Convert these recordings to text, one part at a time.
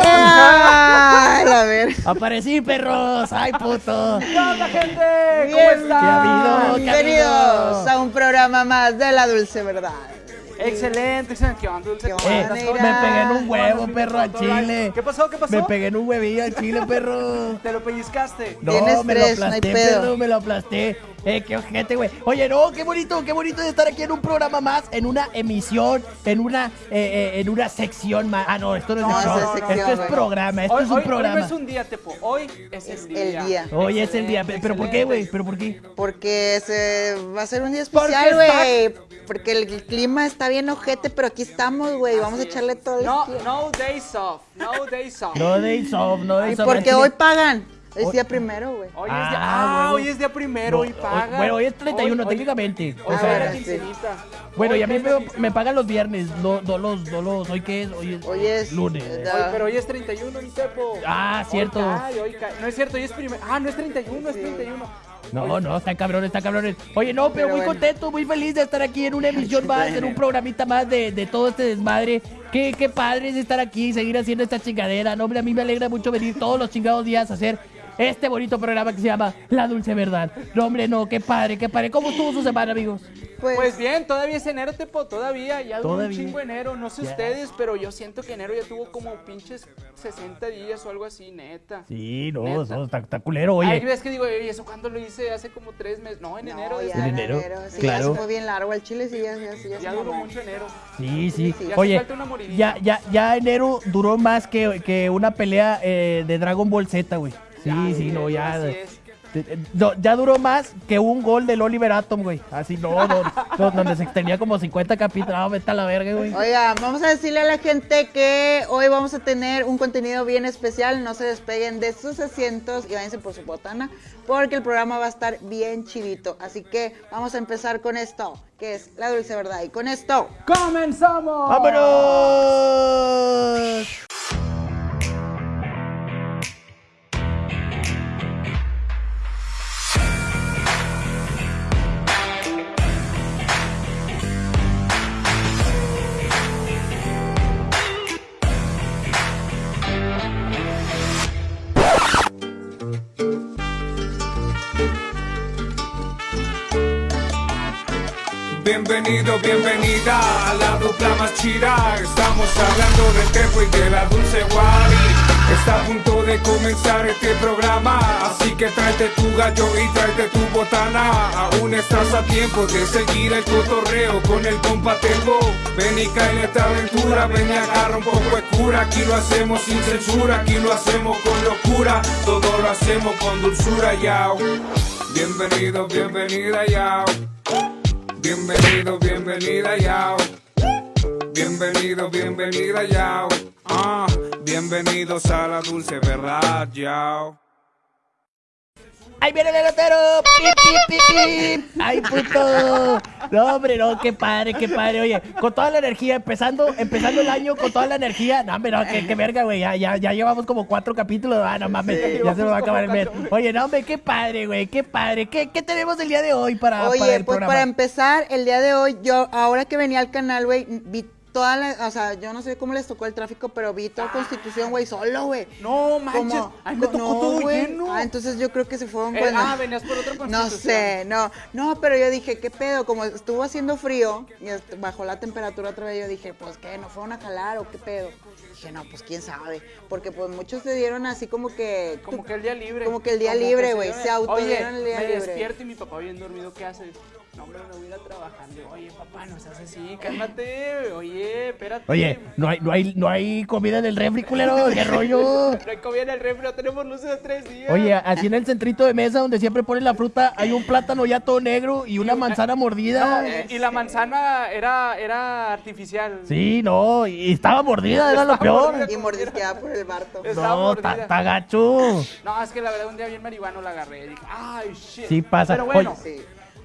¡Ay, la ver! Aparecí, perros. Ay, puto. ¿Qué onda, gente? ¿Cómo Bien. están? ¿Qué ha habido? Bienvenidos a un programa más de La Dulce Verdad. Excelente, excelente. ¿Qué onda, Dulce? ¿Qué ¿Cómo Eh, me pegué en un ¿Cómo huevo, perro, al chile. ¿Qué pasó? ¿Qué pasó? Me pegué en un huevillo al chile, perro. ¿Te lo pellizcaste? No, Tienes me tres, lo no hay aplasté, pedo. perro, me lo aplasté. Eh, qué ojete, güey. Oye, no, qué bonito, qué bonito de estar aquí en un programa más, en una emisión, en una, eh, eh, en una sección más. Ah, no, esto no es No, es sección, esto es programa, esto Hoy, es un hoy- hoy programa. no es un día, Tepo. Hoy es, Es el el día. día. Hoy es el día. Excelente, ¿Pero por qué, güey? ¿Pero por qué? Porque se va a ser un día especial, güey. Porque el, el clima está bien ojete, pero aquí estamos, güey. Vamos a echarle todo el No, no days off. No days off. No days off, no days Y off. al porque hoy pagan. Es Hoy- día primero, güey. Hoy es día, Ah, ah, hoy es día primero, hoy No, paga. bueno, hoy es 31 Hoy- técnicamente. Hoy O sea, sí. bueno, Hoy y a mí me, me pagan los viernes, no, no los, no los, ¿hoy qué es? Hoy es, Hoy es- lunes. eh, Hoy- pero hoy es 31, mi Tepo. Ah, cierto. Hoy cae, hoy cae. No es cierto, hoy es primero. Ah, no es 31, es 31. No, no, están cabrones, están cabrones. Oye, no, pero, Pero muy bueno. contento, muy feliz de estar aquí en una emisión más, en un programita más de, de todo este desmadre. Qué, qué padre es estar aquí y seguir haciendo esta chingadera. No, hombre, a mí me alegra mucho venir todos los chingados días a hacer este bonito programa que se llama La Dulce Verdad. No, hombre, no, qué padre, qué padre. ¿Cómo estuvo su semana, amigos? Pues, Pues bien, todavía es enero, Tepo, todavía, ya duró un chingo enero, no sé Ya. ustedes, pero yo siento que enero ya tuvo como pinches 60 días o algo así, neta. Sí, no, Neta. eso está, está culero, Ay, oye. ves que digo, ¿y eso cuándo lo hice? Hace como tres meses, no, en no, enero. ya En en enero, enero. Sí, claro. ya se fue bien largo el chile, sí, ya, ya, sí, ya, Ya duró mucho enero. Sí, sí. Sí, Oye, falta una ya, ya, ya enero duró más que, que una pelea eh, de Dragon Ball Z, güey. Sí, Ya, sí, no, ya. así es. Te- te- no, ya duró más que un gol del Oliver Atom, güey. Así, no, no, no, donde se extendía como 50 capítulos. No, vete a la verga, güey. Oiga, vamos a decirle a la gente que hoy vamos a tener un contenido bien especial. No se despeguen de sus asientos y váyanse por su botana, porque el programa va a estar bien chivito. Así que vamos a empezar con esto, que es la dulce verdad. Y con esto, ¡Comenzamos! ¡Vámonos! Bienvenido, bienvenida a la dupla más chida. Estamos hablando del Tepo y de la Dulce Wari. Está a punto de comenzar este programa. Así que tráete tu gallo y tráete tu botana. Aún estás a tiempo de seguir el cotorreo con el compa Tepo. Ven y cae en esta aventura. Ven y agarra un poco de cura. Aquí lo hacemos sin censura. Aquí lo hacemos con locura. Todo lo hacemos con dulzura, yao. Bienvenido, bienvenida, yao. Bienvenido, bienvenida, yao. Bienvenido, bienvenida, yao. Ah, bienvenidos a la dulce verdad, yao. ¡Ahí viene el elotero! ¡Pip, pip, pip, pip! ¡Ay, puto! No, hombre, no, qué padre, qué padre. Oye, con toda la energía, empezando, empezando el año con toda la energía. No, hombre, no, qué, qué verga, güey. Ya, ya, ya llevamos como cuatro capítulos. Ah, no mames, ya se nos va a acabar el mes. Oye, no, hombre, qué padre, güey, qué padre. ¿Qué, qué tenemos el día de hoy para, oye, para el pues programa? para empezar, el día de hoy, yo, ahora que venía al canal, güey, vi toda la, o sea, yo no sé cómo les tocó el tráfico, pero vi toda Constitución, güey, solo, güey. No, manches. Como- Ay, me tocó no, todo lleno. Ah, entonces yo creo que se fueron Eh, ah, venías por otra No constitución. sé, no, no, pero yo dije, ¿qué pedo? Como estuvo haciendo frío y bajó la temperatura otra vez, yo dije, pues, ¿qué? ¿No fueron a jalar o qué pedo? Dije, no, pues, quién sabe, porque pues muchos se dieron así como que... Como que el día libre. Como que el día Como libre, güey, se autodieron el día me libre. despierto y mi papá bien dormido, ¿qué haces? No, hombre, me voy a ir a trabajar. Oye, papá, no seas así, cálmate. Oye, espérate. Oye, no hay, no hay, no hay comida en el refri, culero. ¿Qué rollo? No hay comida en el refri, no tenemos luces de tres días. Oye, así en el centrito de mesa donde siempre ponen la fruta, hay un plátano ya todo negro y una manzana mordida. Y la manzana era, era artificial. Sí, no, y estaba mordida, era lo peor. Y mordisqueada por el Barto. No, está gacho. No, es que la verdad un día bien marihuano la agarré. Dije, ay, shit. Sí pasa. Pero bueno, Oye, Sí.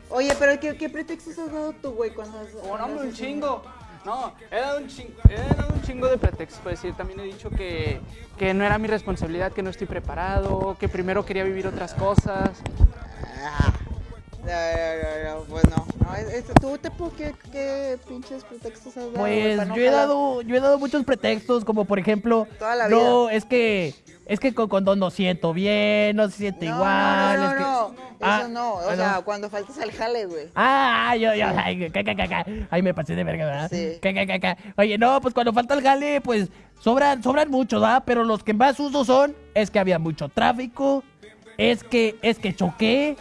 Oye, pero ¿qué, qué pretextos has dado tú, güey, cuando has... como no, un chingo. No, he dado un chingo, he dado un chingo de pretextos. Pues decir, también he dicho que, que no era mi responsabilidad, que no estoy preparado, que primero quería vivir otras cosas. No, no, no, pues no. no es- es- ¿Tú, Tepo, qué, qué pinches pretextos has dado? Pues yo he dado, yo he dado muchos pretextos, como por ejemplo, Toda la no, vida. es que, es que con condón no siento bien, no se siente No, igual. no, no, es que- no, Ah, Eso no. O ah, sea, cuando faltas al jale, güey. Ah, yo, yo, ay, ca, ca, ca, ca. Ay, me pasé de verga, ¿verdad? Sí. Oye, no, pues cuando falta el jale, pues sobran, sobran muchos, ¿verdad? Pero los que más uso son, es que había mucho tráfico, es que, es que choqué,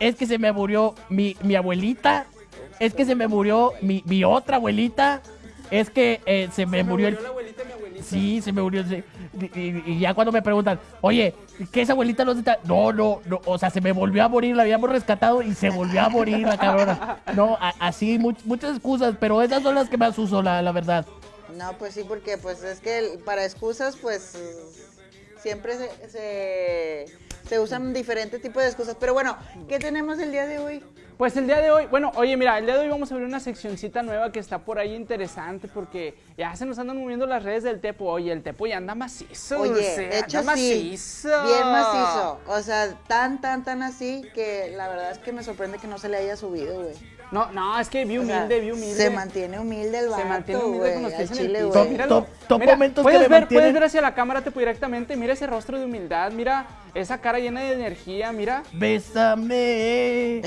es que se me murió mi, mi abuelita, es que se me murió mi, mi otra abuelita, es que eh, se me murió el... la abuelita mi abuelita. Sí, se me murió. sí. Y, y- y ya cuando me preguntan, oye, ¿qué esa abuelita no está? No, no, no, o sea, se me volvió a morir, la habíamos rescatado y se volvió a morir la cabrona. No, a- así, much- muchas excusas, pero esas son las que más uso, la, la verdad. No, pues sí, porque pues es que para excusas, pues siempre se, se, se usan diferentes tipos de excusas. Pero bueno, ¿qué tenemos el día de hoy? Pues el día de hoy, bueno, oye, mira, el día de hoy vamos a abrir una seccioncita nueva que está por ahí interesante porque ya se nos andan moviendo las redes del Tepo. Oye, el Tepo ya anda macizo. Oye, de hecho anda sí, macizo. bien macizo. O sea, tan, tan, tan así que la verdad es que me sorprende que no se le haya subido, güey. No, no, es que vi humilde, vi humilde. Se mantiene humilde el vato, Se mantiene humilde con los pies en el piso. Top, Míralo. top, top Mira, momentos puedes ver, puedes ver hacia la cámara Tepo directamente. Mira ese rostro de humildad, mira esa cara llena de energía, mira. Bésame,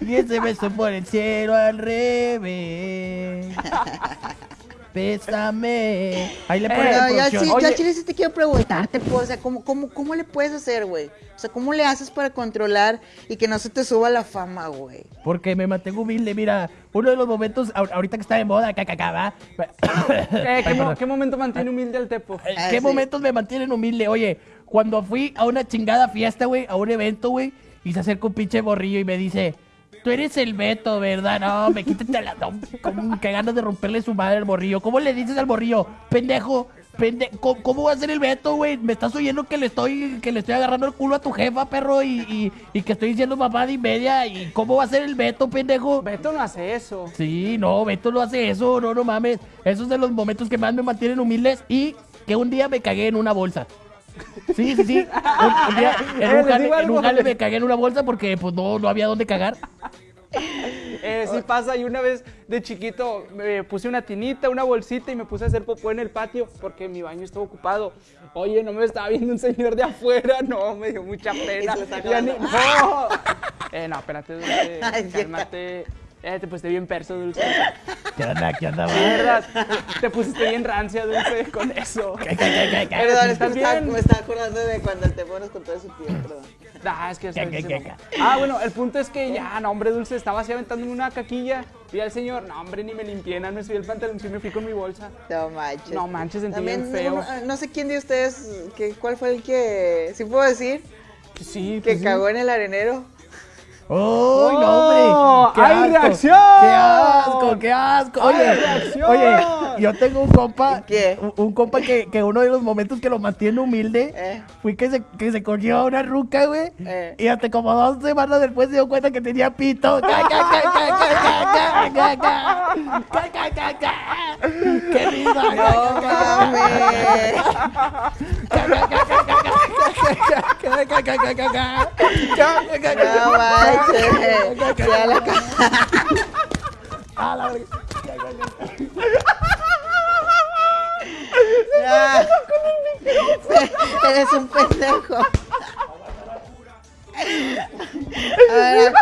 y ese beso por el cielo al revés. Bésame. Ahí le ponen Eh, la ya, sí, Oye. ya chile sí te quiero preguntarte, pues, o sea, ¿cómo, cómo, ¿cómo le puedes hacer, güey? O sea, ¿cómo le haces para controlar y que no se te suba la fama, güey? Porque me mantengo humilde, mira, uno de los momentos, ahor- ahorita que está de moda, caca, va. Eh, ¿qué, mo- qué momento mantiene humilde al Tepo? Eh, Ah, ¿Qué sí. momentos me mantienen humilde? Oye, cuando fui a una chingada fiesta, güey, a un evento, güey, y se acerca un pinche borrillo y me dice, tú eres el Beto, ¿verdad? No, me quítate la... No, que ganas de romperle su madre al borrillo. ¿Cómo le dices al borrillo? Pendejo, pende... ¿Cómo, cómo va a ser el Beto, güey? Me estás oyendo que le estoy que le estoy agarrando el culo a tu jefa, perro, y, y, y que estoy diciendo mamá de media. ¿Y cómo va a ser el Beto, pendejo? Beto no hace eso. Sí, no, Beto no hace eso, no, no mames. Esos de los momentos que más me mantienen humildes y que un día me cagué en una bolsa. Sí, sí, sí. Un, un día en un jale, en un jale me cagué en una bolsa porque pues no, no había dónde cagar. Eh, sí pasa, y una vez de chiquito me puse una tinita, una bolsita y me puse a hacer popó en el patio porque mi baño estaba ocupado. Oye, no me estaba viendo un señor de afuera, no, me dio mucha pena. Ya ni-. ¡No! Eh, no, espérate, cálmate. Eh, te pusiste bien perso, Dulce. ¿Qué onda? ¿Qué onda? Verdad, te pusiste bien rancia, Dulce, con eso. ¿Qué, qué, qué, qué, qué? Perdón, es que ¿Estás me estaba, bien? me estaba acordando de cuando el teléfono nos contó de su tío, perdón. Ah, es que ¿Qué, qué, qué, Ah, bueno, el punto es que ya, no, hombre, Dulce, estaba así aventándome una caquilla. Y al señor, no, hombre, ni me limpié, nada, me subí el pantalón y me fui con mi bolsa. No manches. No manches, sentí También, bien feo. No, no sé quién de ustedes, que, cuál fue el que, sí puedo decir, Sí, que pues sí. cagó en el arenero. ¡Oh, ¡Oh! no, hombre! ¡Qué ¡Hay asco! reacción! ¡Qué asco! ¡Qué asco! ¡Hay Oye, reacción! oye, yo tengo un compa, ¿Qué? un, un compa que, que uno de los momentos que lo mantiene humilde Eh. fue que se, que se cogió a una ruca, güey. Eh. Y hasta como dos semanas después se dio cuenta que tenía pito. ¡Qué risa! No mames. No. Eres un pendejo. A ver,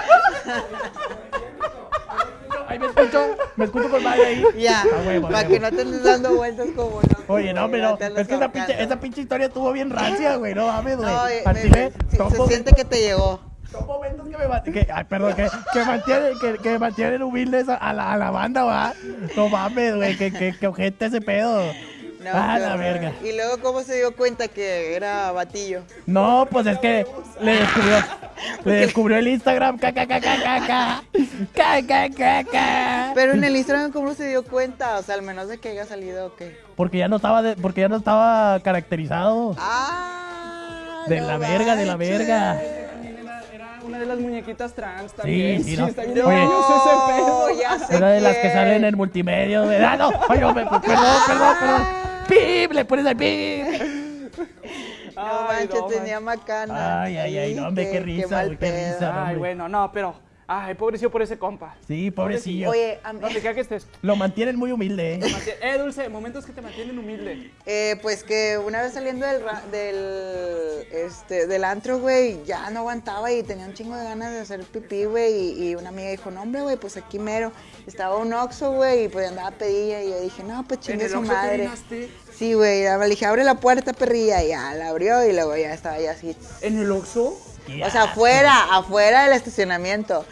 Ahí me escucho, me escucho con madre ahí. ya, A huevo, a para que no te andes dando vueltas como no. Oye, no, pero es que esa pinche, esa pinche historia estuvo bien rancia, güey. No mames, güey. No, Al me- chile, me- se siente que te llegó. Son momentos que me mantienen, que, ay, perdón, que, que mantienen, que, que mantienen humildes a, a la, a la banda, va. No mames, güey, que, que, que ojete ese pedo. No, ah, la verga. ¿Y luego cómo se dio cuenta que era Batillo? No, pues es que le descubrió, le descubrió el Instagram. Ca, ca, ca, Pero en el Instagram, ¿cómo se dio cuenta? O sea, al menos de que haya salido o qué. Porque ya no estaba, de, porque ya no estaba caracterizado. Ah. De la verga, de la verga era una de las muñequitas trans también. Sí, sí, sí Era de las que salen en multimedia. ¿verdad? no, oye, perdón, perdón, perdón. ¡Pip! Le pones al pip. No Ay, manches, no, tenía macana. Ay, ay, ay, no, hombre, qué risa, mal güey, qué pedo. risa. Ay, hombre. bueno, no, pero Ay, pobrecillo por ese compa. Sí, pobrecillo. Oye, a mí- Donde quiera que estés. Lo mantienen muy humilde, ¿eh? Eh, Dulce, momentos que te mantienen humilde. Eh, pues que una vez saliendo del, ra- del, este, del antro, güey, ya no aguantaba y tenía un chingo de ganas de hacer pipí, güey. Y, y una amiga dijo, no, hombre, güey, pues aquí mero. Estaba un oxo, güey, y pues andaba pedilla. Y yo dije, no, pues ¿En chingue el su Oxxo te madre. orinaste? Sí, güey, ya le dije, abre la puerta, perrilla. Y ya la abrió y luego ya estaba ya así. ¿En el Oxxo? O sea, afuera, afuera del estacionamiento.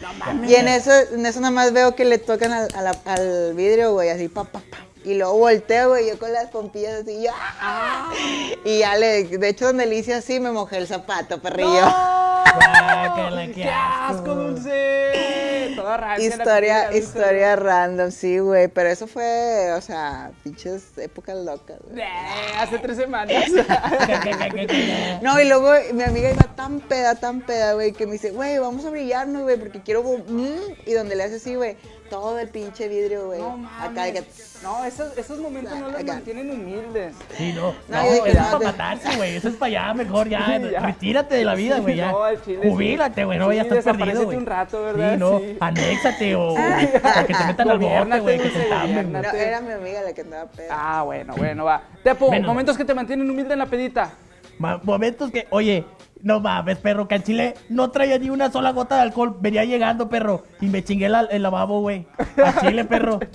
y en eso, en eso nada más veo que le tocan al, al vidrio, güey, así, pa, pa, pa. Y luego volteo, güey, yo con las pompillas así, yo, ¡ah! Y ya le, de hecho, donde le hice así, me mojé el zapato, perrillo. Guácala, qué ¡Qué asco, Dulce! Toda Historia, Dulce. historia random, sí, güey, pero eso fue, o sea, pinches épocas locas, güey. Eh, hace tres semanas. No, y luego mi amiga iba tan peda, tan peda, güey, que me dice, güey, vamos a brillarnos, güey, porque quiero... mm", Y donde le hace así, güey, todo el pinche vidrio, güey. No Acá que... mames. No, esos, esos momentos no los Acá. mantienen humildes. Sí, no. No, eso es para te- matarse, güey. Eso es para allá, mejor ya. Sí, ya. Retírate de la vida, güey. Ya. No, al chile sí. Jubílate, güey. No, Sí, ya estás perdido, güey. un rato, ¿verdad? Sí, no. Sí. Anéxate o, o que te metan al Gobiérnate, güey. Que te No, era mi amiga la que andaba peda. Ah, bueno, bueno, va. Tepo, Menos. momentos que te mantienen humilde en la pedita. Momentos que, oye, no mames, perro, que en Chile no traía ni una sola gota de alcohol. Venía llegando, perro, y me chingué la- el lavabo, güey. A Chile, perro.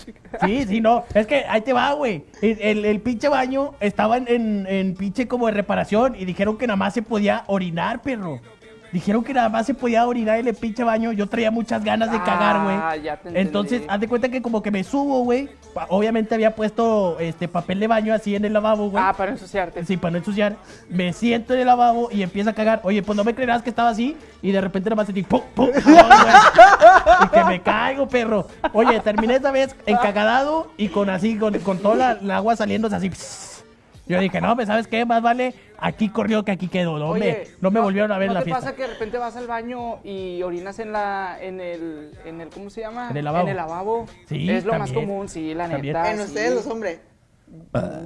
Sí, sí, no. Es que ahí te va, güey. El, el- el pinche baño estaba en, en- en pinche como de reparación y dijeron que nada más se podía orinar, perro. Dijeron que nada más se podía orinar en el pinche baño. Yo traía muchas ganas de cagar, güey. Ah, ya te. Entonces, haz de cuenta que como que me subo, güey. Obviamente había puesto este papel de baño así en el lavabo, güey. Ah, para ensuciarte. Sí, para no ensuciar. Me siento en el lavabo y empiezo a cagar. Oye, pues no me creerás que estaba así. Y de repente nada más sentí ¡pum! ¡pum! y que me caigo, perro. Oye, terminé esta vez encagadado y con así, con, con toda la, la agua saliendo así. Yo dije, no, pues ¿sabes qué? Más vale aquí corrió que aquí quedó. No, me, no me volvieron a ver ¿no en la te fiesta. pasa que de repente vas al baño y orinas en la en el en el ¿cómo se llama? En el lavabo. En el lavabo. Sí, Es lo más común, sí, la También. neta. en sí. ustedes los hombres.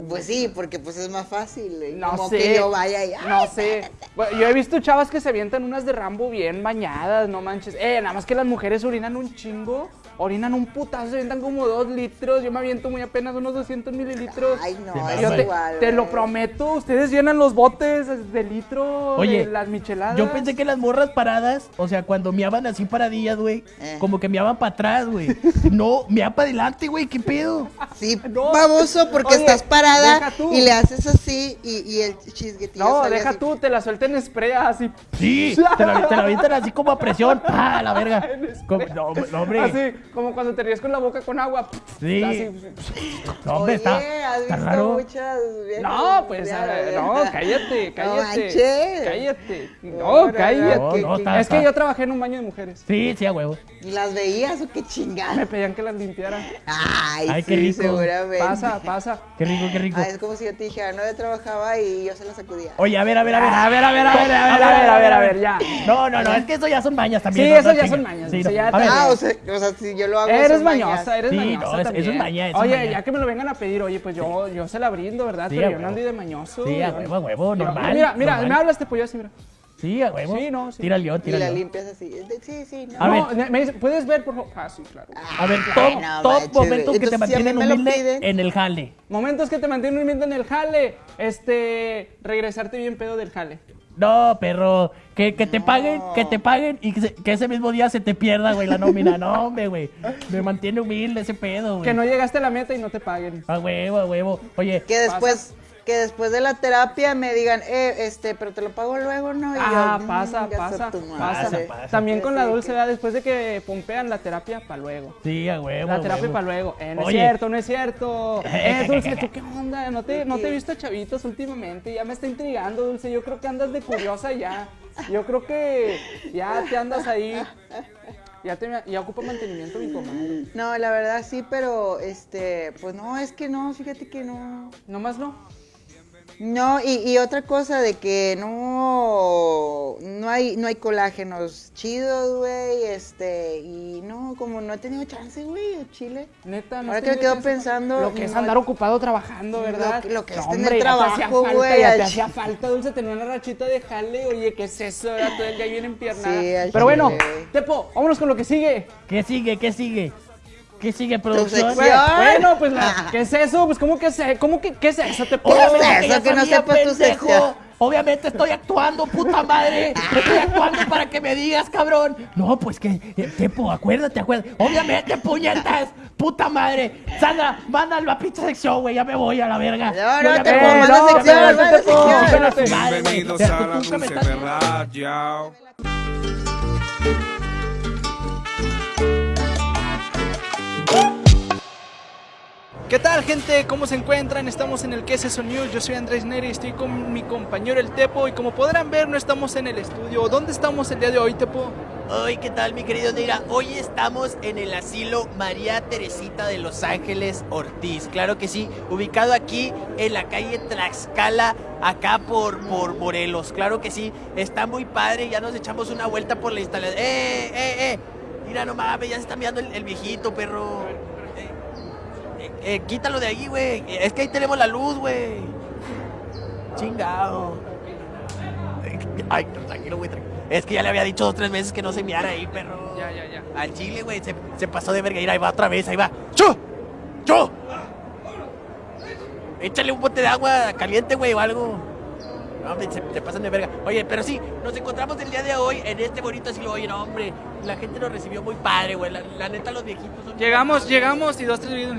Pues sí, porque pues es más fácil. güey. No Como sé. que yo vaya y... No sé. Bueno, yo he visto chavas que se avientan unas de Rambo bien bañadas, no manches. Eh, nada más que las mujeres orinan un chingo. Orinan un putazo, se avientan como dos litros. Yo me aviento muy apenas unos 200 mililitros. Ay, no, Sí, es Yo te, igual. te lo prometo, ustedes llenan los botes de litro Oye, de las micheladas. Yo pensé que las morras paradas, o sea, cuando meaban así paradillas, güey, Eh. como que meaban para atrás, güey. No, mea para adelante, güey, ¿qué pedo? Sí, No. baboso, porque Oye, estás parada deja tú. y le haces así y, y el chisguetillo No, sale deja así. tú, te la suelten en spray así. Sí, te la, te la avientan así como a presión. ¡Ah, la verga! Como- no, no, hombre. Así, como cuando te ríes con la boca con agua. Sí. Así. No, Oye, está, has está visto raro. muchas viejas No, pues, no, cállate, cállate. manches. cállate. No, No, no, cállate. no, no, está- es que yo trabajé en un baño de mujeres. Sí, sí, a huevo. ¿Y las veías o qué chingada? Me pedían que las limpiara. Ay, Ay, sí, qué rico. seguramente. Pasa, pasa. Qué rico, qué rico. Ah, es como si yo te dijera, no, yo trabajaba y yo se la sacudía. Oye, a ver, a ver, a ver. A ver, a ver, a ver, a ver, a ver, a ver, a ver, ya. No, no, no, es que eso ya son mañas también. Sí, no, eso no ya son mañas, no. Ah, o sea, o sea, si yo lo hago. Eres mañosa, eres Sí, mañosa no, también. eso es maña, eso es Oye, maña. ya que me lo vengan a pedir, oye, pues yo, yo se la brindo, ¿verdad? Sí, Pero yo no ando de mañoso. Sí, a huevo, a huevo, normal. Mira, mira, normal. me hablas te pollo así, mira. Sí, a huevo. Sí, no, sí. Tira Y la limpias así. Sí, sí, no. A no, ver. me dice, ¿puedes ver, por favor? Ah, sí, claro. A ver, Ay, top, no top manches, momentos que te si mantienen lo humilde en el jale. Momentos que te mantienen humilde en el jale. Este, regresarte bien pedo del jale. No, perro, que, que te paguen, que te paguen y que, se- que ese mismo día se te pierda, güey, la nómina. No, hombre, güey. Me mantiene humilde ese pedo, güey. Que no llegaste a la meta y no te paguen. A huevo, a huevo. Oye, Que después, que después de la terapia me digan, eh, este, pero te lo pago luego, ¿no? Y Ah, yo, pasa, "Mm, pasa, pasa, madre". pasa. También con la dulce. Después de que pompean la terapia, para luego. sí, a huevo. La terapia para luego. Eh, no Oye. es cierto, no es cierto. Eh, Dulce, ¿tú qué onda? ¿No te, no te he visto chavitos últimamente? Ya me está intrigando, Dulce. Yo creo que andas de curiosa ya. Yo creo que ya te andas ahí. Ya, te, ya ocupa mantenimiento mi comadre. No, la verdad sí, pero este, pues no, es que no, fíjate que no. Nomás no. No, y, y otra cosa de que no, no hay, no hay colágenos chidos, güey, este, y no, como no he tenido chance, güey, Chile. Neta, no Ahora que me quedo chance. pensando, Lo que es no- andar ocupado trabajando, ¿verdad? Lo- lo que es No, tener hombre, trabajo, güey, Ya te hacía falta, Dulce, tener una rachita de jale. Oye, ¿qué es eso? Era todo el día bien empiernada. Sí, Pero bueno. Tepo, vámonos con lo que sigue. ¿Qué sigue? ¿Qué sigue? ¿Qué sigue, producción? Bueno, pues, la- ¿qué es eso? Pues, ¿cómo que es, cómo que, qué es eso? ¿Qué es Obviamente eso? Que no sabía, sepas tu pendejo. sección. Obviamente estoy actuando, puta madre. Estoy actuando para que me digas, cabrón. No, pues que, eh, Tepo, acuérdate, acuérdate. Obviamente, puñetas, puta madre. Sandra, mándalo a pinche sección, güey. Ya me voy a la verga. No, no, me voy. manda no, sección, manda. Bienvenidos a la dulce verdad, ¿Qué tal, gente? ¿Cómo se encuentran? Estamos en el ¿Qué es News? Yo soy Andrés Neri estoy con mi compañero el Tepo. Y como podrán ver, no estamos en el estudio. ¿Dónde estamos el día de hoy, Tepo? Hoy, ¿qué tal, mi querido Neira? Hoy estamos en el asilo María Teresita de Los Ángeles Ortiz. Claro que sí, ubicado aquí en la calle Tlaxcala, acá por, por Morelos. Claro que sí, está muy padre. Ya nos echamos una vuelta por la instalación. ¡Eh, eh, eh! Mira, no mames, ya se está mirando el viejito, perro. Eh, quítalo de ahí, güey. Es que ahí tenemos la luz, güey. Chingado. Ay, tranquilo, güey. Es que ya le había dicho dos o tres veces que no se miara ahí, perro. Ya, ya, ya. Al chile, güey, se, se pasó de verga. Ahí va otra vez, ahí va. ¡Chu! ¡Chu! Échale un bote de agua caliente, güey, o algo. No, hombre, se, se pasan de verga. Oye, pero sí, nos encontramos el día de hoy en este bonito asilo. Oye, no, hombre, la gente nos recibió muy padre, güey. La, la neta, los viejitos son... Llegamos, llegamos y dos, tres videos.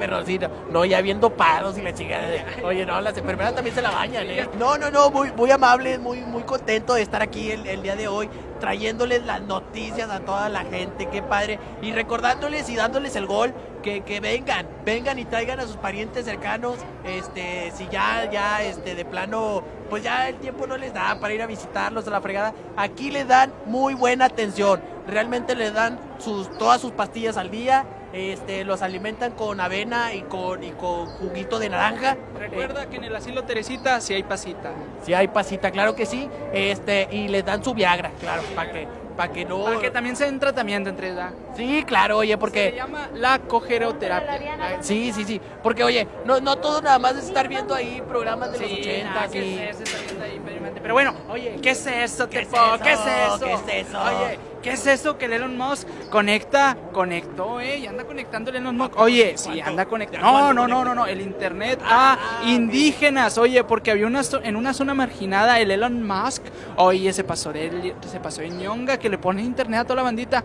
Sí, pero sí, no, ya viendo paros y la chingada. Oye, no, las enfermeras también se la bañan, ¿eh? No, no, no, muy, muy amable, muy, muy contento de estar aquí el, el día de hoy, trayéndoles las noticias a toda la gente, qué padre. Y recordándoles y dándoles el gol, que, que vengan, vengan y traigan a sus parientes cercanos, este, si ya, ya, este, de plano, pues ya el tiempo no les da para ir a visitarlos a la fregada. Aquí les dan muy buena atención, realmente les dan sus, todas sus pastillas al día. Este, los alimentan con avena y con, y con juguito de naranja. Recuerda que en el asilo Teresita sí hay pasita. Si hay pasita, claro que sí. Este, y les dan su Viagra, claro, para que, para que no. Para que también se den tratamiento entre edad. Sí, claro, oye, Se porque. llama la cogeroterapia. Sí, sí, sí. Porque, oye, no, no todo nada más es estar viendo ahí programas de los Sí, 80 nada, ahí, experimente. Pero bueno, oye, ¿qué es eso, ¿Qué es eso? ¿Qué es eso? ¿Qué es eso? Oye, ¿qué es eso que el Elon Musk conecta? Conectó, eh, y anda conectando el Elon Musk. Oye, sí, anda conectando. ¿Ya No, no, no, no, no, el internet Ah, a indígenas. Oye, porque había una en una zona marginada el Elon Musk, oye, se pasó de se pasó de ñonga que le pone internet a toda la bandita.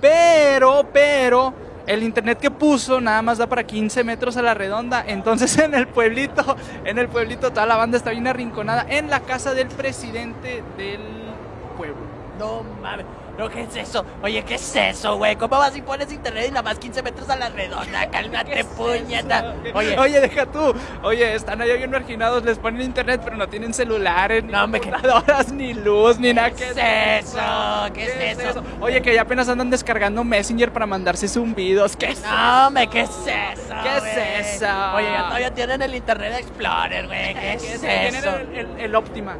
Pero, pero el internet que puso nada más da para 15 metros a la redonda. Entonces en el pueblito, en el pueblito toda la banda está bien arrinconada en la casa del presidente del pueblo. No mames. No, ¿qué es eso? Oye, ¿qué es eso, güey? ¿Cómo vas y pones internet y nada más 15 metros a la redonda? Cálmate, puñeta. Oye, Oye, deja tú. Oye, están allá bien marginados, les ponen internet, pero no tienen celulares, ni No, hombre, que- computadoras, ni luz, ni nada. ¿Qué es eso? ¿Qué es eso? Oye, que ya apenas andan descargando Messenger para mandarse zumbidos. ¿Qué es No, hombre, ¿qué es eso? ¿Qué es eso? Oye, ya todavía tienen el Internet Explorer, güey. ¿Qué es ¿Qué Tienen eso? el, el- el Optima.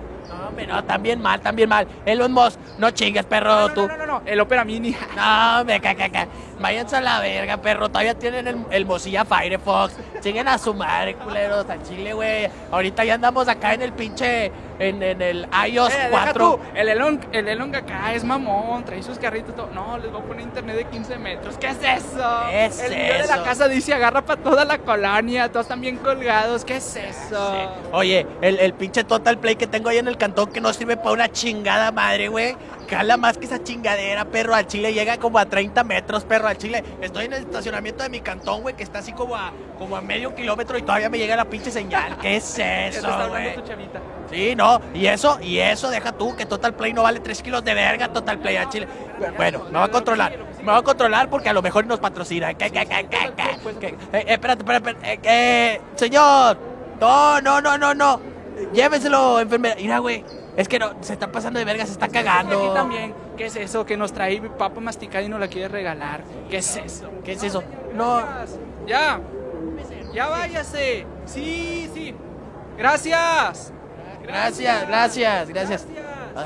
No, hombre, no, también mal, también mal. Elon Musk, no chingues, perro, No, no, tú. no, no, no, el Opera Mini. No, me caca, caca. Váyanse a la verga, perro. Todavía tienen el, el Mozilla Firefox. Chinguen a su madre, culeros, al chile, güey. Ahorita ya andamos acá en el pinche. En, en el iOS Eh, deja 4. tú, el Elon, el Elon acá es mamón, trae sus carritos todo. No, les voy a poner internet de 15 metros. ¿Qué es eso? ¿Qué es el video de la casa dice agarra para toda la colonia, todos están bien colgados. ¿Qué es eso? Sí. Oye, el, el pinche Total Play que tengo ahí en el cantón que no sirve para una chingada madre, güey. Cala más que esa chingadera, perro. Al chile llega como a 30 metros, perro. Al chile. Estoy en el estacionamiento de mi cantón, güey, que está así como a, como a medio kilómetro y todavía me llega la pinche señal. ¿Qué es eso, güey? Sí, no, y eso, y eso, deja tú, que Total Play no vale 3 kilos de verga, Total Play a Chile. Bueno, me va a controlar, me va a controlar porque a lo mejor nos patrocina. ¿Qué? Eh, eh, espérate, espérate, espérate, eh, eh, señor, no, no, no, no, no, lléveselo, enfermera. Mira, güey, es que no, se está pasando de verga, se está Aquí cagando. también. ¿Qué es eso que nos trae papa masticada y nos la quiere regalar? ¿Qué es eso? ¿Qué es eso? No, Ya. Ya váyase. Sí, sí. Gracias. Gracias, gracias, gracias. Gracias.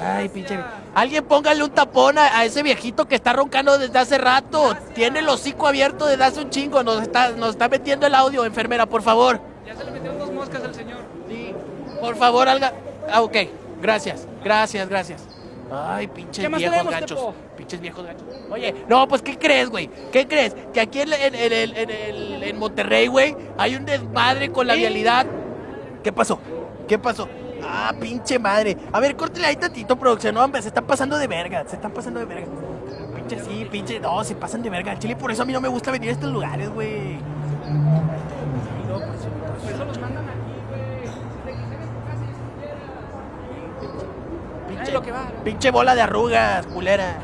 Ay, pinche. Alguien póngale un tapón a, a ese viejito que está roncando desde hace rato. Tiene el hocico abierto desde hace un chingo. Nos está, nos está metiendo el audio, enfermera, por favor. Ya se le metieron dos moscas al señor. Sí, por favor, alga. Ah, ok. Gracias, gracias, gracias. Ay, pinches ¿Qué más viejos tenemos, gachos. Tepo? Pinches viejos gachos. Oye, no, pues, ¿qué crees, güey? ¿Qué crees? Que aquí en, en- en en Monterrey, güey, hay un desmadre con la vialidad. ¿Qué pasó? ¿Qué pasó? Ah, pinche madre. A ver, córtale ahí tantito, producción. No, hombre, se están pasando de verga. Se están pasando de verga. Pinche sí, pinche. No, se pasan de verga. Chile, por eso a mí no me gusta venir a estos lugares, güey. No, por eso- por eso- los mandan aquí, güey. Pinche, Ay, lo que va. pinche bola de arrugas, culera.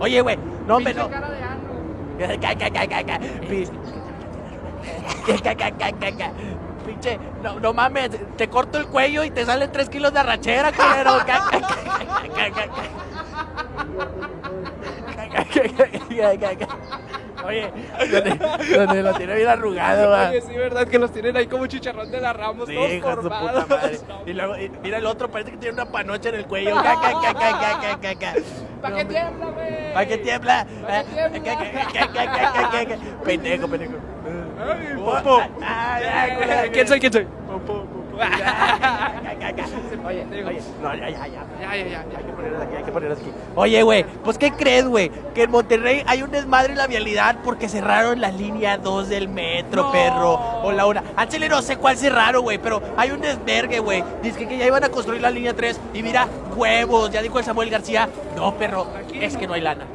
Oye, güey, no, hombre, no. cara de. Ca, ca, ca, ca, ca. Pinche, no, no mames, te corto el cuello y te salen tres kilos de arrachera, culero. Oye, donde, donde lo tiene bien arrugado, va. Oye, sí, verdad que los tienen ahí como chicharrón de la Ramos, Sí, todos su puta formados. madre. Y luego, y mira el otro, parece que tiene una panocha en el cuello. ¿Para qué tiembla, güey? ¿Para qué tiembla? ¿Pa' qué tiembla? Pendejo, pendejo. Ay, popo. ah. ¿Quién soy? ¿Quién soy? Oye. Oye, no, ya, ya, ya. Ya, ya, ya, ya. Hay que ponerlas aquí, hay que ponerlas aquí. Oye, güey, pues ¿qué crees, güey? Que en Monterrey hay un desmadre en la vialidad porque cerraron la línea 2 del metro, No. perro. O la 1. Al chile no sé cuál cerraron, güey, pero hay un desvergue, güey. Dice que ya iban a construir la línea 3 y mira, huevos, ya dijo el Samuel García. No, perro, es que no hay lana.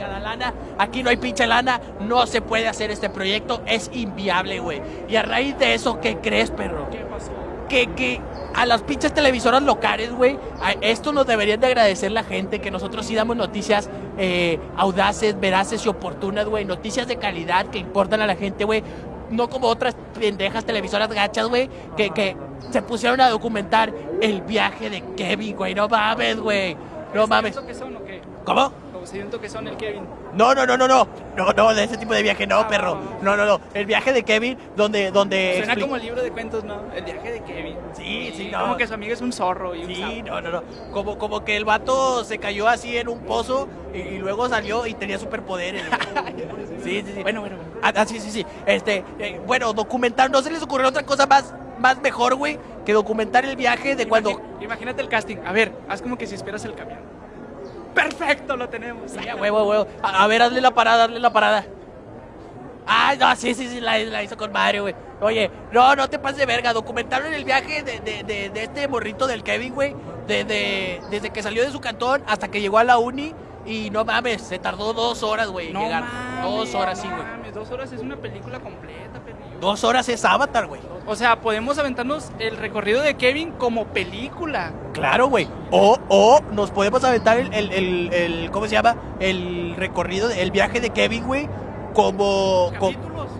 Chingada lana, aquí no hay pinche lana, no se puede hacer este proyecto, es inviable, güey. Y a raíz de eso, ¿qué crees, perro? ¿Qué pasó? que, que a las pinches televisoras locales, güey, esto nos deberían de agradecer la gente, que nosotros sí damos noticias eh, audaces, veraces y oportunas, güey, noticias de calidad que importan a la gente, güey. No como otras pendejas televisoras gachas, güey, que, que se pusieron a documentar el viaje de Kevin, güey. No mames, güey. No mames. ¿Siento que son o qué? ¿Cómo? Como siento que son el Kevin. No, no, no, no, no. No, no, de ese tipo de viaje no, Ah, perro. No, no, no. El viaje de Kevin, donde, donde. Suena como el libro de cuentos, ¿no? El viaje de Kevin. Sí, sí, no. Como que su amigo es un zorro y un Sí, sapo. no, no, no. Como, como que el vato se cayó así en un pozo y, y luego salió y tenía superpoderes. sí, sí, sí. Bueno, bueno, bueno. Ah, ah, sí, sí, sí. Este, eh, bueno, documentar, ¿no se les ocurrió otra cosa más, más mejor, güey? Que documentar el viaje de cuando... Imagínate el casting. A ver, haz como que si esperas el camión. ¡Perfecto! Lo tenemos. Huevo, huevo. A, ver, hazle la parada, hazle la parada. Ah, no, sí, sí, sí, la, hizo con Mario, güey. Oye, no, no te pases de verga. Documentaron el viaje de, de, de, este morrito del Kevin, güey. De- desde que salió de su cantón hasta que llegó a la uni. Y no mames, se tardó dos horas, güey, en No llegar. mames, dos horas, sí, no güey. mames, Dos horas es una película completa, perrillo. Dos horas es Avatar, güey. O sea, podemos aventarnos el recorrido de Kevin como película. Claro, güey. O, o nos podemos aventar el, el, el, el- ¿cómo se llama? El recorrido, el viaje de Kevin, güey, como,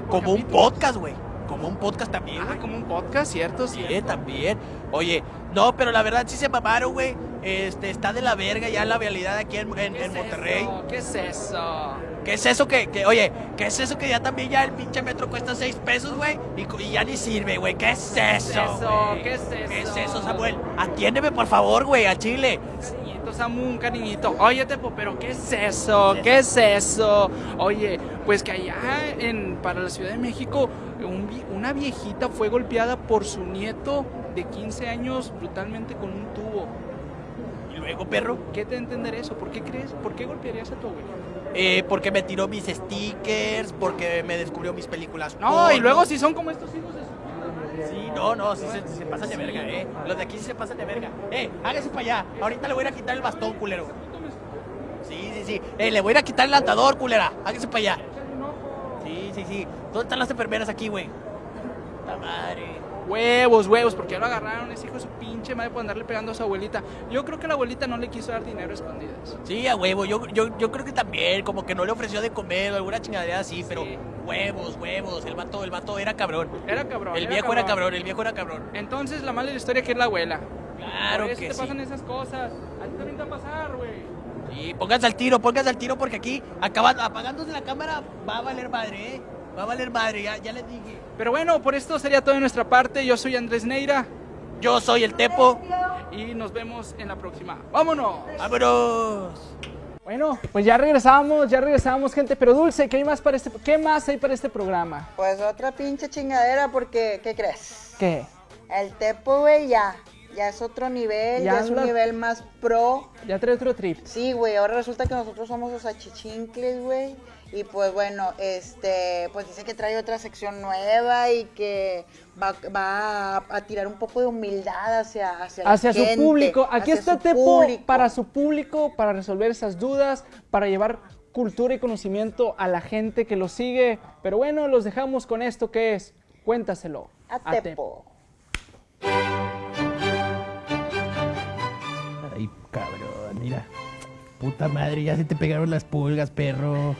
como un podcast, güey. Como un podcast también, Ah, como un podcast, ¿cierto? Sí, cierto. también. Oye, no, pero la verdad sí se mamaron, güey. Este, está de la verga ya la realidad aquí en, en- ¿Qué en es Monterrey. eso? ¿Qué es eso? ¿Qué es eso que, que, oye, qué es eso que ya también ya el pinche metro cuesta seis pesos, güey? Y, ya ni sirve, güey. ¿Qué es eso, eso? güey? ¿Qué es ¿Qué es eso? eso, Samuel? Atiéndeme, por favor, güey, a Chile. Niñito Samu, un cariñito. Oye, Tepo, pero ¿qué es eso? ¿Qué es eso? Oye, pues que allá en, para la Ciudad de México, un una viejita fue golpeada por su nieto de 15 años brutalmente con un tubo. Luego, perro, ¿Qué te entender eso? ¿Por qué crees? ¿Por qué golpearías a tu abuelita? eh, porque me tiró mis stickers, porque me descubrió mis películas. No, porno. y luego si son como estos hijos de su- Sí, no, no, sí se, se pasan de verga, eh. Los de aquí sí se pasan de verga. Eh, hágase para allá. Ahorita le voy a ir a quitar el bastón, culero. Sí, sí, sí. Eh, le voy a ir a quitar el lanzador, culera. Hágase para allá. Sí, sí, sí. ¿Dónde están las enfermeras aquí, güey? La madre. Huevos, huevos, porque ya lo agarraron, ese hijo de su pinche madre por andarle pegando a su abuelita. Yo creo que la abuelita no le quiso dar dinero a escondidas. Sí, a huevo. Yo, yo, yo creo que también, como que no le ofreció de comer o alguna chingadera así, pero Sí. huevos, huevos. El vato, el vato era cabrón. Era cabrón. El viejo era cabrón, el viejo era cabrón. Entonces la mala de la historia que es la abuela. Claro Por eso que te sí. pasan esas cosas. A ti también te va a pasar, güey. Sí, pónganse al tiro, pónganse al tiro porque aquí, acaba, apagándose la cámara, va a valer madre, ¿eh? Va a valer madre, ya, ya les dije. Pero bueno, por esto sería todo de nuestra parte. Yo soy Andrés Neira Yo soy el Tepo. y nos vemos en la próxima. ¡Vámonos! ¡Vámonos! Bueno, pues ya regresamos, ya regresamos, gente. Pero Dulce, ¿qué hay más para este, qué más hay para este programa? Pues otra pinche chingadera porque, ¿qué crees? ¿Qué? El Tepo, güey, ya. Ya es otro nivel, Ya ya, es un nivel más pro. Ya trae otro trip. Sí, güey, ahora resulta que nosotros somos los achichincles, güey. Y pues bueno, este, pues dice que trae otra sección nueva y que va, va a, a tirar un poco de humildad hacia, hacia, la Hacia su gente, público. Aquí hacia está Tepo público. para su público, para resolver esas dudas, para llevar cultura y conocimiento a la gente que lo sigue. Pero bueno, los dejamos con esto que es Cuéntaselo. A Tepo. Ay, cabrón, mira. Puta madre, ya se te pegaron las pulgas, perro.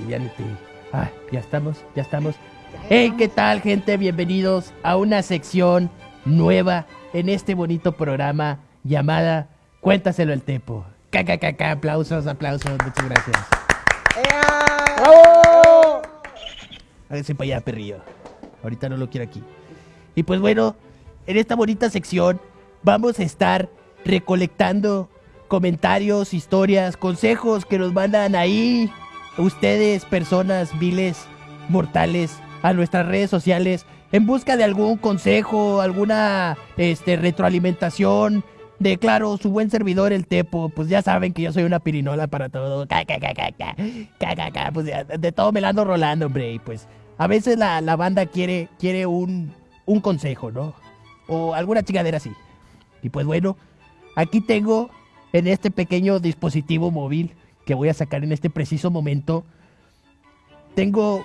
Aliviánate. Ah, ya estamos, ya estamos. Hey, ¿qué tal, gente? Bienvenidos a una sección nueva en este bonito programa llamada Cuéntaselo al Tepo. KKKK, aplausos, aplausos, muchas gracias. ¡Bravo! Háganse para allá, perrillo. Ahorita no lo quiero aquí. Y pues bueno, en esta bonita sección vamos a estar recolectando comentarios, historias, consejos que nos mandan ahí ustedes, personas viles, mortales, a nuestras redes sociales en busca de algún consejo, alguna este, retroalimentación. De claro, su buen servidor, el Tepo, pues ya saben que yo soy una pirinola para todo. Ca, ca, ca. Pues ya, de todo me la ando rolando, hombre. Y pues a veces la, la banda quiere, quiere un, un consejo, ¿no? O alguna chingadera así. Y pues bueno, aquí tengo en este pequeño dispositivo móvil que voy a sacar en este preciso momento. Tengo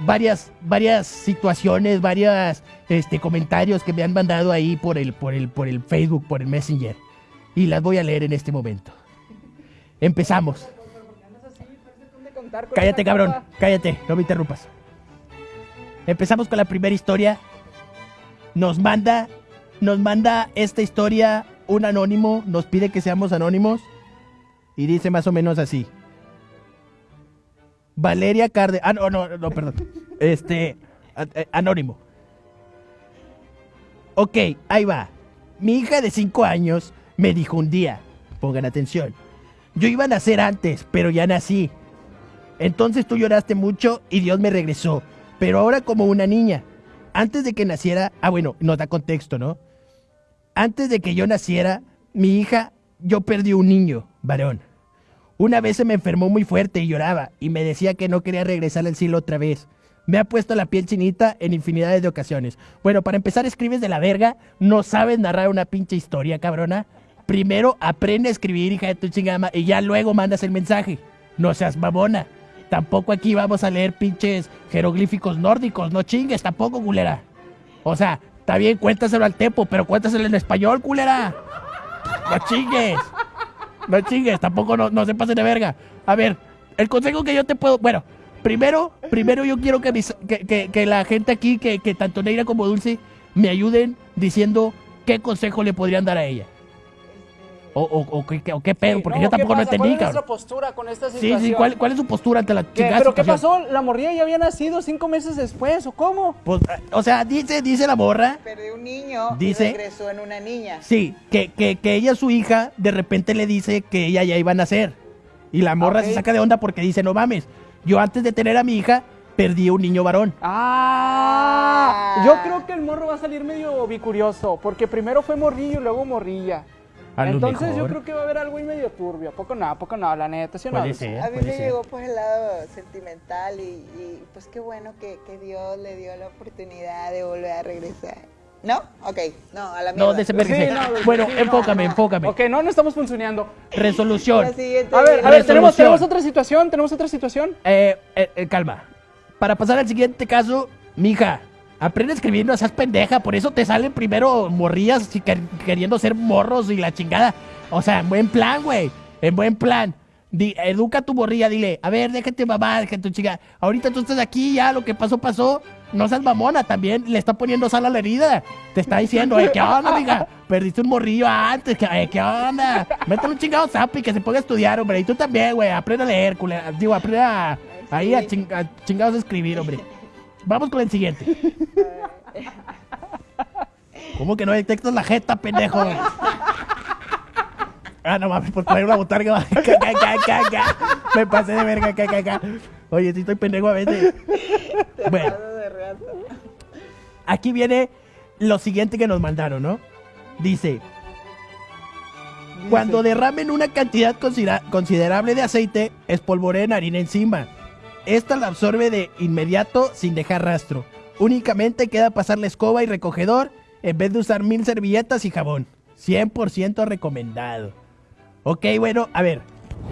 varias, varias situaciones, varias este, comentarios que me han mandado ahí por el, por, el, por el Facebook, por el Messenger. Y las voy a leer en este momento. Empezamos. Cállate, cabrón. Cállate, no me interrumpas. Empezamos con la primera historia. Nos manda, nos manda esta historia un anónimo, nos pide que seamos anónimos y dice más o menos así. Valeria Carde, ah no, no, no, perdón. Este, eh, anónimo. Ok, ahí va. Mi hija de 5 años me dijo un día, pongan atención, yo iba a nacer antes, pero ya nací. Entonces tú lloraste mucho y Dios me regresó, pero ahora como una niña. Antes de que naciera, ah bueno, nos da contexto, ¿no? Antes de que yo naciera, mi hija, yo perdí un niño, varón. Una vez se me enfermó muy fuerte y lloraba y me decía que no quería regresar al cielo otra vez. Me ha puesto la piel chinita en infinidades de ocasiones. Bueno, para empezar, escribes de la verga, no sabes narrar una pinche historia, cabrona. Primero aprende a escribir, hija de tu chingama, y ya luego mandas el mensaje. No seas mamona. Tampoco aquí vamos a leer pinches jeroglíficos nórdicos, no chingues, tampoco, culera. O sea, está bien, cuéntaselo al tepo, pero cuéntaselo en español, culera. No chingues. No chingues, tampoco no, no se pasen de verga. A ver, el consejo que yo te puedo. Bueno, primero, primero yo quiero que, mis- que, que- la gente aquí, que, que tanto Neira como Dulce, me ayuden diciendo qué consejo le podrían dar a ella. O, o, o qué, o qué pedo, porque yo tampoco no entendí, ¿Cuál es nuestra cabrón. postura con esta Sí, situación? sí, ¿cuál, ¿cuál es su postura ante la ¿Qué? chingada ¿Pero qué pasó? ¿La morrilla ya había nacido cinco meses después o cómo? Pues, eh, o sea, dice, dice la morra, Perdió un niño Dice- y regresó en una niña. sí, que, que, que ella, su hija, de repente le dice que ella ya iba a nacer. Y la morra se saca de onda porque dice, no mames, yo antes de tener a mi hija, perdí un niño varón. Ah, Ah. yo creo que el morro va a salir medio bicurioso, porque primero fue morrillo y luego morrilla. A Entonces mejor. yo creo que va a haber algo ahí medio turbio. ¿A poco no? ¿A poco no? La neta, ¿sí o no? Puede ser. A mí me ser. llegó por el lado sentimental y, y, pues qué bueno que, que Dios le dio la oportunidad de volver a regresar. ¿No? Ok, no, a la mierda. No, de ese Sí, vergüenza. no, Dulce, Bueno, sí, enfócame, no. enfócame. Ok, no, no estamos funcionando. Resolución. A ver, a ver, Resolución. tenemos otra situación, tenemos otra situación. Eh, eh, eh, calma. Para pasar al siguiente caso, mija, aprende a escribir, no seas pendeja. Por eso te salen primero morrillas y quer- queriendo ser morros y la chingada. O sea, en buen plan, güey. En buen plan. Di- educa a tu morrilla, dile, a ver, déjate mamá, déjate tu chica. Ahorita tú estás aquí, ya lo que pasó, pasó. No seas mamona, también le está poniendo sal a la herida. Te está diciendo, eh, ¿qué onda, mija? Perdiste un morrillo antes, ¿qué, eh, ¿qué onda? Métale un chingado zap y que se ponga a estudiar, hombre. Y tú también, güey, aprende a leer, culera. Digo, aprende a, Ahí a, ching- a chingados a escribir, hombre. Vamos con el siguiente. ¿Cómo que no detectas la jeta, pendejo? Ah, no mames, por traer una botarga. Me pasé de verga. Oye, sí estoy pendejo a veces. Bueno, de aquí viene lo siguiente que nos mandaron, ¿no? Dice, cuando derramen una cantidad considera- considerable de aceite, espolvoreen harina encima. Esta la absorbe de inmediato sin dejar rastro. Únicamente queda pasar la escoba y recogedor en vez de usar mil servilletas y jabón. 100% recomendado. Ok, bueno, a ver.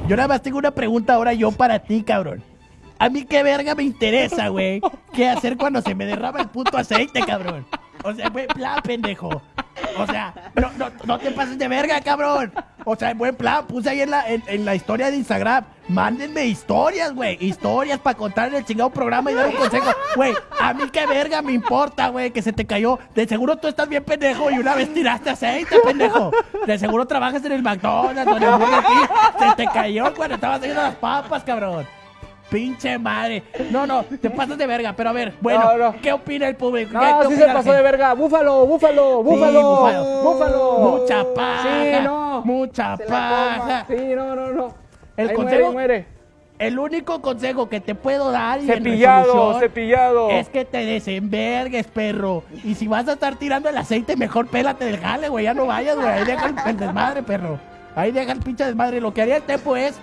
Yo nada más tengo una pregunta ahora yo para ti, cabrón. A mí qué verga me interesa, güey. ¿Qué hacer cuando se me derrama el puto aceite, cabrón? O sea, buen plan, pendejo. O sea, no, no, no te pases de verga, cabrón. O sea, en buen plan, puse ahí en la, en, la historia de Instagram. Mándenme historias, güey. Historias para contar en el chingado programa y dar un consejo. Güey, a mí qué verga me importa, güey, que se te cayó. De seguro tú estás bien pendejo y una vez tiraste aceite, pendejo. De seguro trabajas en el McDonald's o en el Burger King. Se te cayó cuando estabas haciendo las papas, cabrón. Pinche madre. No, no, te pasas de verga. Pero a ver, bueno, No, no. ¿qué opina el público? ¿Qué- No, qué sí se pasó de verga. Búfalo, búfalo, búfalo. búfalo. búfalo. Mucha paja. Sí, no. Mucha paja. Sí, no, no, no. El Ahí consejo- muere, muere. El único consejo que te puedo dar y en Cepillado, cepillado. es que te desenvergues, perro. Y si vas a estar tirando el aceite, mejor pélate del jale, güey. Ya no vayas, güey. Ahí deja el, el desmadre, perro. Ahí deja el pinche desmadre. Lo que haría el tempo es,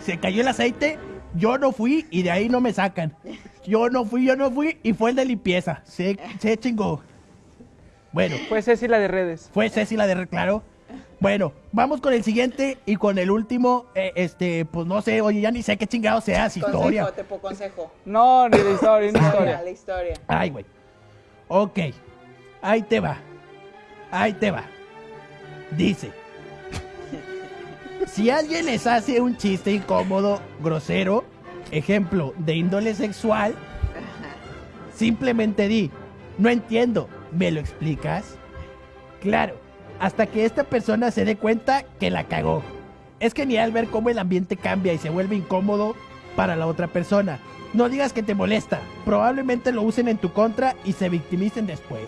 se cayó el aceite, yo no fui y de ahí no me sacan. Yo no fui, yo no fui y fue el de limpieza. Se, se chingó. Bueno, Fue Ceci la de redes. fue Ceci la de Claro. Bueno, vamos con el siguiente y con el último, eh, este, pues no sé, oye, ya ni sé qué chingado sea, si historia. Consejo, te pongo consejo. No, ni de historia, ni de Historia, historia. la historia. Ay, güey. Ok. Ahí te va. Ahí te va. Dice. Si alguien les hace un chiste incómodo, grosero, ejemplo, de índole sexual, simplemente di, no entiendo, ¿me lo explicas? Claro, hasta que esta persona se dé cuenta que la cagó. Es genial ver cómo el ambiente cambia y se vuelve incómodo para la otra persona. No digas que te molesta. Probablemente lo usen en tu contra y se victimicen después.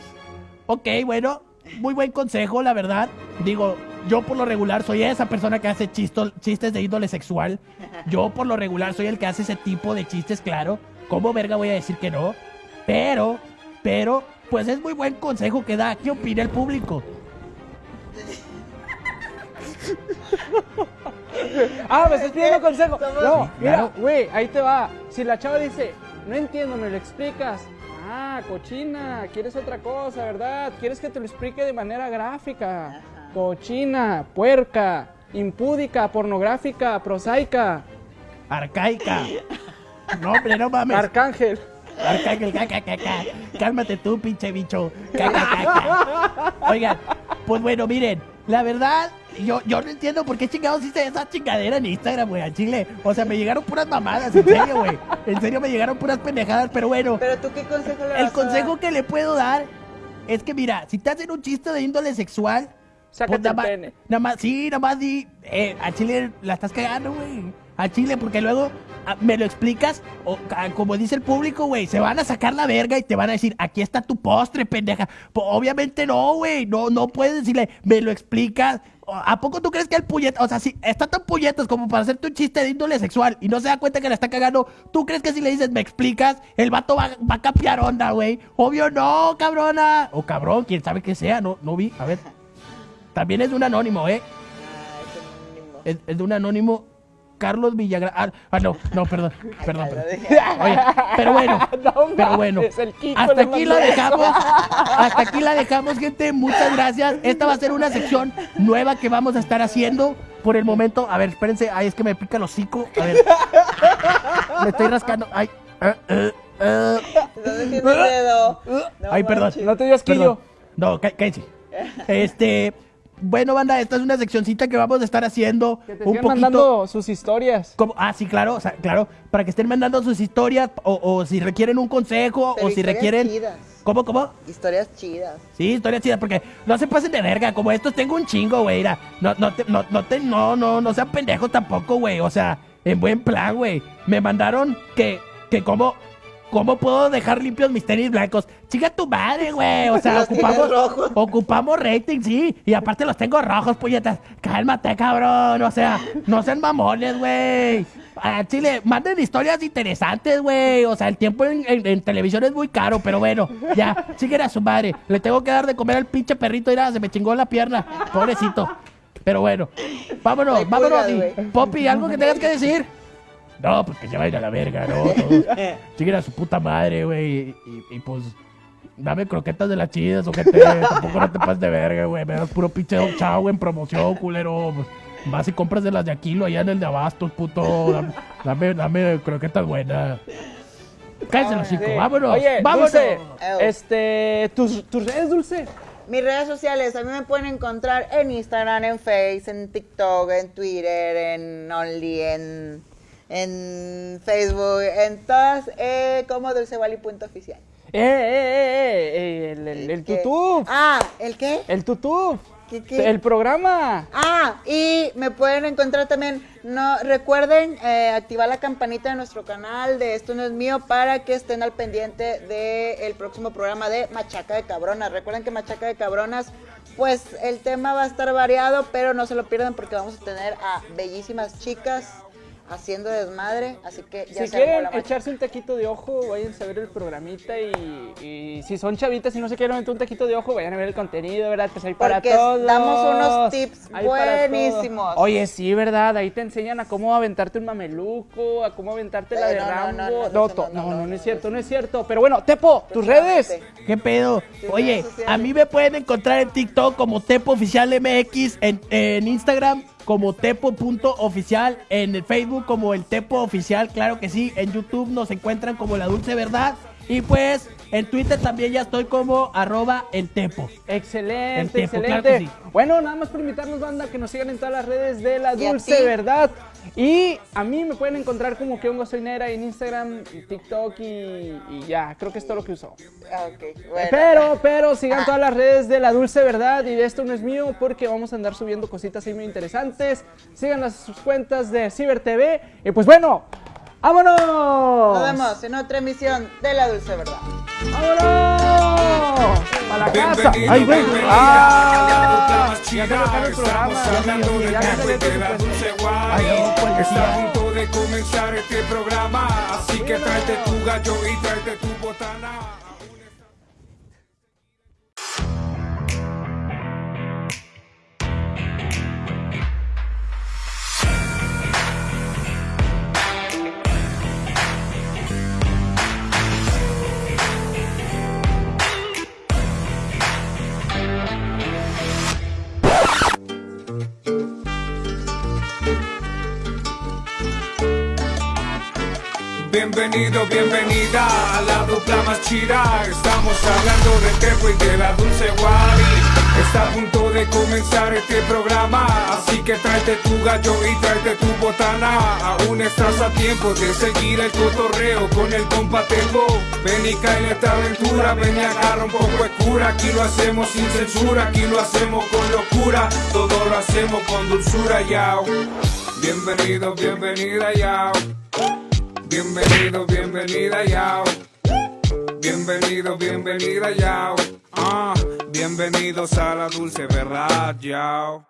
Ok, bueno, muy buen consejo, la verdad. Digo, yo por lo regular soy esa persona que hace chisto- chistes de índole sexual. Yo por lo regular soy el que hace ese tipo de chistes, claro. ¿Cómo verga voy a decir que no? Pero, pero, pues es muy buen consejo que da. ¿Qué opina el público? Ah, me estás pidiendo consejo. No, mira, güey, ahí te va. Si la chava dice, no entiendo, me lo explicas. Ah, cochina, quieres otra cosa, ¿verdad? Quieres que te lo explique de manera gráfica. Cochina, puerca, impúdica, pornográfica, prosaica, Arcaica. No, hombre, no mames. arcángel. Arcángel, ca, ca, ca, ca. Cálmate tú, pinche bicho. Ca, ca, ca, ca. Oigan, pues bueno, miren, la verdad, yo, yo no entiendo por qué chingados hice esa chingadera en Instagram, güey, a Chile. O sea, me llegaron puras mamadas, en serio, güey. En serio me llegaron puras pendejadas, pero bueno. Pero tú, ¿qué consejo le vas El a consejo dar? que le puedo dar es que, mira, si te hacen un chiste de índole sexual, Sácate nada el más- pene. Nada más, sí, nada más di, eh, a Chile la estás cagando, güey. A Chile, porque luego ah, me lo explicas, o ah, como dice el público, güey, se van a sacar la verga y te van a decir, aquí está tu postre, pendeja. Obviamente no, güey, no, no puedes decirle, me lo explicas. ¿A poco tú crees que el puñet, o sea, si está tan puñetos como para hacerte un chiste de índole sexual y no se da cuenta que la está cagando, ¿tú crees que si le dices, me explicas, el vato va, va a capiar onda, güey? Obvio no, cabrona. O cabrón, quién sabe que sea, no, no vi, a ver. También es de un anónimo, ¿eh? Ah, es. Es, es de un anónimo Carlos Villagrán. Ah, ah, no, no, perdón, perdón, perdón. Oye, pero bueno, No pero bueno. Hasta aquí la dejamos. Hasta aquí la dejamos, gente. Muchas gracias. Esta va a ser una sección nueva que vamos a estar haciendo por el momento. A ver, espérense. Ay, es que me pica el hocico. A ver. Me estoy rascando. Ay. el dedo. No Ay, perdón. No te digas Perdón. quillo. No, cá- cállense. Este. Bueno, banda, esta es una seccioncita que vamos a estar haciendo Que te un poquito. mandando sus historias. Como- ah, sí, claro, o sea, claro, para que estén mandando sus historias o, o si requieren un consejo Pero o si requieren... chidas. ¿Cómo, cómo? Historias chidas. Sí, historias chidas, porque no se pasen de verga, como estos tengo un chingo, güey, no, no, te- no, no, te- no, no, no sean pendejos tampoco, güey, o sea, en buen plan, güey. Me mandaron que, que cómo, cómo puedo dejar limpios mis tenis blancos. Chica tu madre, güey. O sea, ocupamos, rojos. ocupamos rating, sí. Y aparte los tengo rojos, puñetas. Cálmate, cabrón. O sea, no sean mamones, güey. A Chile, manden historias interesantes, güey. O sea, el tiempo en, en- en televisión es muy caro, pero bueno, ya, siguen a su madre. Le tengo que dar de comer al pinche perrito, mira, se me chingó la pierna. Pobrecito. Pero bueno, vámonos, vámonos. Poppy, ¿algo que tengas que decir? No, pues que se vayan a la verga, ¿no? Todos siguen a su puta madre, güey. Y, y- y, pues, dame croquetas de las chidas, ojete. Tampoco no te pases de verga, güey. Me das puro pinche Don chavo en promoción, culero. Pues, vas y compras de las de Aquilo allá en el de Abastos, puto. Dame, dame, dame croquetas buenas. Cállate los chicos, Sí. vámonos. Oye, vámonos. Dulce, este, ¿tus, tus redes, Dulce? Mis redes sociales, a mí me pueden encontrar en Instagram, en Face, en TikTok, en Twitter, en Only, en, en Facebook, en todas, eh, como dulcevali.oficial. Eh, eh, eh, eh, el, el, el tutú. Ah, ¿el qué? El tutú. ¿Qué, qué? El programa. Ah, y me pueden encontrar también, no recuerden eh, activar la campanita de nuestro canal de Esto no es mío para que estén al pendiente del próximo programa de Machaca de Cabronas. Recuerden que Machaca de Cabronas, pues el tema va a estar variado, pero no se lo pierdan porque vamos a tener a bellísimas chicas haciendo desmadre, así que ya Si se quieren la echarse un taquito de ojo, váyanse a ver el programita y, y si son chavitas y no se quieren meter un taquito de ojo, vayan a ver el contenido, ¿verdad? Pues hay para Porque todos. damos unos tips Hay buenísimos. Oye, sí, ¿verdad? Ahí te enseñan a cómo aventarte un mameluco, a cómo aventarte la de Rambo. no, no, No, es cierto, no es cierto. Pero bueno, Tepo, tus redes. ¿Qué pedo? Oye, a mí me pueden encontrar en TikTok como Tepo Oficial MX, en, en Instagram como Tepo.oficial, en el Facebook como el Tepo Oficial, claro que sí, en YouTube nos encuentran como La Dulce Verdad. Y pues en Twitter también ya estoy como arroba el Tepo. Excelente, El excelente. claro que sí. Bueno, nada más por invitarnos, banda, que nos sigan en todas las redes de La ¿Y a Dulce? Verdad. Y a mí me pueden encontrar como que hongo soy Nera en Instagram, TikTok y, y ya, creo que es todo lo que uso. Ah, ok, bueno. Pero, pero sigan todas las redes de La Dulce Verdad y de esto no es mío porque vamos a andar subiendo cositas ahí muy interesantes. Sigan las sus cuentas de Ciber TV y pues bueno, ¡vámonos! Nos vemos en otra emisión de La Dulce Verdad. ¡Vámonos! ¡A la casa! ¡Ay, güey! ¡Ah! Ya se el programa. Ya de la Dulce Ay, no, Guari. policía. Está a punto de comenzar este programa, así que tráete tu gallo y tráete tu botana. Bienvenido, bienvenida a la dupla más chida. Estamos hablando de Tepo y de la Dulce Wari. Está a punto de comenzar este programa, así que tráete tu gallo y tráete tu botana. Aún estás a tiempo de seguir el cotorreo con el compa Tepo. Ven y cae en esta aventura, ven y agarra un poco de cura. Aquí lo hacemos sin censura, aquí lo hacemos con locura. Todo lo hacemos con dulzura, yao. Bienvenido, bienvenida, yao. Bienvenido, bienvenida, yao. Bienvenido, bienvenida, yao. Ah, bienvenidos a la dulce verdad, yao.